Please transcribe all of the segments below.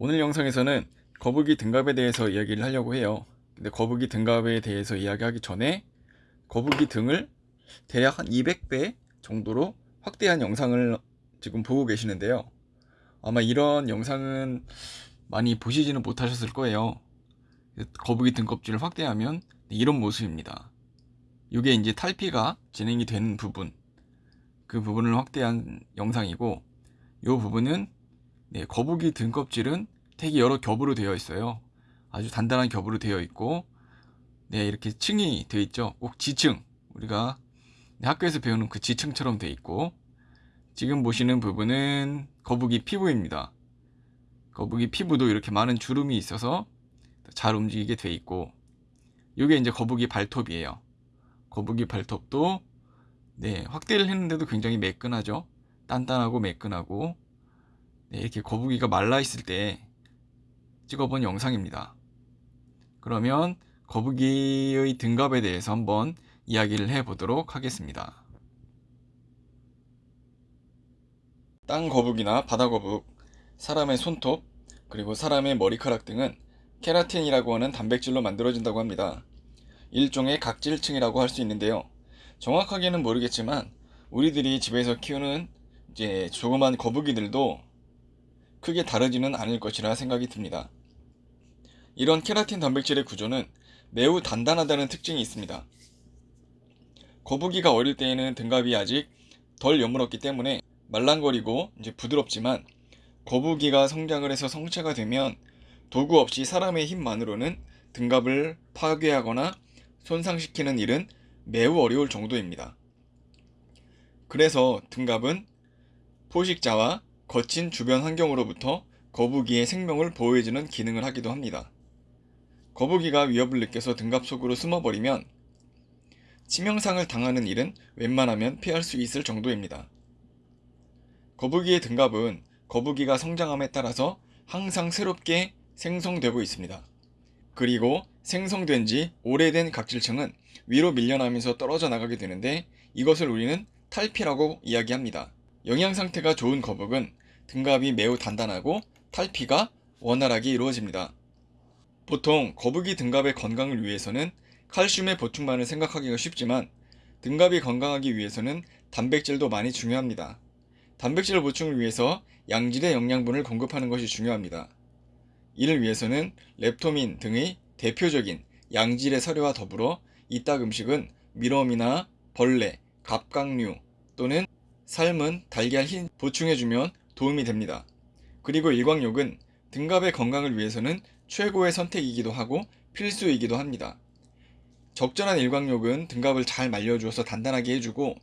오늘 영상에서는 거북이 등갑에 대해서 이야기를 하려고 해요. 근데 거북이 등갑에 대해서 이야기하기 전에 거북이 등을 대략 한 200배 정도로 확대한 영상을 지금 보고 계시는데요. 아마 이런 영상은 많이 보시지는 못하셨을 거예요. 거북이 등껍질을 확대하면 이런 모습입니다. 이게 이제 탈피가 진행이 되는 부분 그 부분을 확대한 영상이고 이 부분은 네, 거북이 등껍질은 되게 여러 겹으로 되어 있어요. 아주 단단한 겹으로 되어 있고 네, 이렇게 층이 되어 있죠. 꼭 지층 우리가 학교에서 배우는 그 지층처럼 되어 있고 지금 보시는 부분은 거북이 피부입니다. 거북이 피부도 이렇게 많은 주름이 있어서 잘 움직이게 되어 있고 이게 이제 거북이 발톱이에요. 거북이 발톱도 네, 확대를 했는데도 굉장히 매끈하죠. 단단하고 매끈하고 네, 이렇게 거북이가 말라 있을 때 찍어본 영상입니다. 그러면 거북이의 등갑에 대해서 한번 이야기를 해보도록 하겠습니다. 땅 거북이나 바다 거북, 사람의 손톱, 그리고 사람의 머리카락 등은 케라틴이라고 하는 단백질로 만들어진다고 합니다. 일종의 각질층이라고 할 수 있는데요. 정확하게는 모르겠지만 우리들이 집에서 키우는 이제 조그만 거북이들도 크게 다르지는 않을 것이라 생각이 듭니다. 이런 케라틴 단백질의 구조는 매우 단단하다는 특징이 있습니다. 거북이가 어릴 때에는 등갑이 아직 덜 여물었기 때문에 말랑거리고 이제 부드럽지만 거북이가 성장을 해서 성체가 되면 도구 없이 사람의 힘만으로는 등갑을 파괴하거나 손상시키는 일은 매우 어려울 정도입니다. 그래서 등갑은 포식자와 거친 주변 환경으로부터 거북이의 생명을 보호해주는 기능을 하기도 합니다. 거북이가 위협을 느껴서 등갑 속으로 숨어버리면 치명상을 당하는 일은 웬만하면 피할 수 있을 정도입니다. 거북이의 등갑은 거북이가 성장함에 따라서 항상 새롭게 생성되고 있습니다. 그리고 생성된 지 오래된 각질층은 위로 밀려나면서 떨어져 나가게 되는데 이것을 우리는 탈피라고 이야기합니다. 영양 상태가 좋은 거북은 등갑이 매우 단단하고 탈피가 원활하게 이루어집니다. 보통 거북이 등갑의 건강을 위해서는 칼슘의 보충만을 생각하기가 쉽지만 등갑이 건강하기 위해서는 단백질도 많이 중요합니다. 단백질 보충을 위해서 양질의 영양분을 공급하는 것이 중요합니다. 이를 위해서는 렙토민 등의 대표적인 양질의 사료와 더불어 이딱 음식은 미럼이나 벌레, 갑각류 또는 삶은 달걀 흰 보충해주면 도움이 됩니다. 그리고 일광욕은 등갑의 건강을 위해서는 최고의 선택이기도 하고 필수이기도 합니다. 적절한 일광욕은 등갑을 잘 말려주어서 단단하게 해주고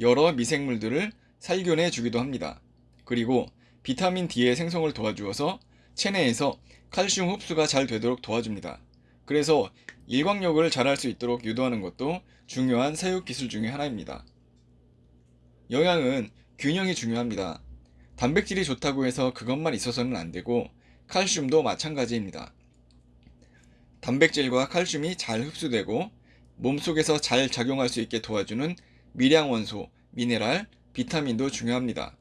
여러 미생물들을 살균해 주기도 합니다. 그리고 비타민 D의 생성을 도와주어서 체내에서 칼슘 흡수가 잘 되도록 도와줍니다. 그래서 일광욕을 잘할 수 있도록 유도하는 것도 중요한 사육 기술 중의 하나입니다. 영양은 균형이 중요합니다. 단백질이 좋다고 해서 그것만 있어서는 안되고 칼슘도 마찬가지입니다. 단백질과 칼슘이 잘 흡수되고 몸속에서 잘 작용할 수 있게 도와주는 미량원소, 미네랄, 비타민도 중요합니다.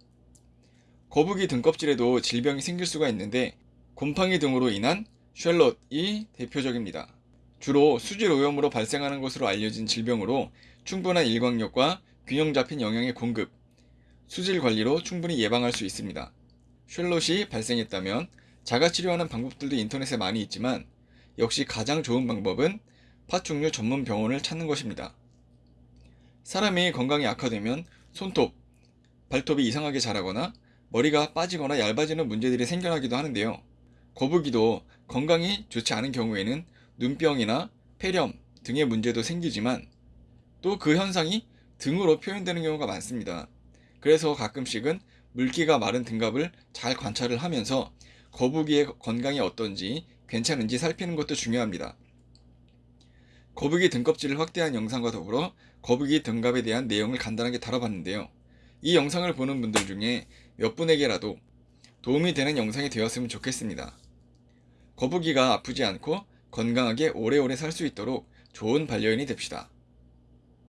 거북이 등껍질에도 질병이 생길 수가 있는데 곰팡이 등으로 인한 쉘롯이 대표적입니다. 주로 수질 오염으로 발생하는 것으로 알려진 질병으로 충분한 일광욕과 균형 잡힌 영양의 공급, 수질 관리로 충분히 예방할 수 있습니다. 쉘롯이 발생했다면 자가치료하는 방법들도 인터넷에 많이 있지만 역시 가장 좋은 방법은 파충류 전문 병원을 찾는 것입니다. 사람이 건강이 악화되면 손톱, 발톱이 이상하게 자라거나 머리가 빠지거나 얇아지는 문제들이 생겨나기도 하는데요. 거북이도 건강이 좋지 않은 경우에는 눈병이나 폐렴 등의 문제도 생기지만 또 그 현상이 등으로 표현되는 경우가 많습니다. 그래서 가끔씩은 물기가 마른 등갑을 잘 관찰을 하면서 거북이의 건강이 어떤지 괜찮은지 살피는 것도 중요합니다. 거북이 등껍질을 확대한 영상과 더불어 거북이 등갑에 대한 내용을 간단하게 다뤄봤는데요. 이 영상을 보는 분들 중에 몇 분에게라도 도움이 되는 영상이 되었으면 좋겠습니다. 거북이가 아프지 않고 건강하게 오래오래 살 수 있도록 좋은 반려인이 됩시다.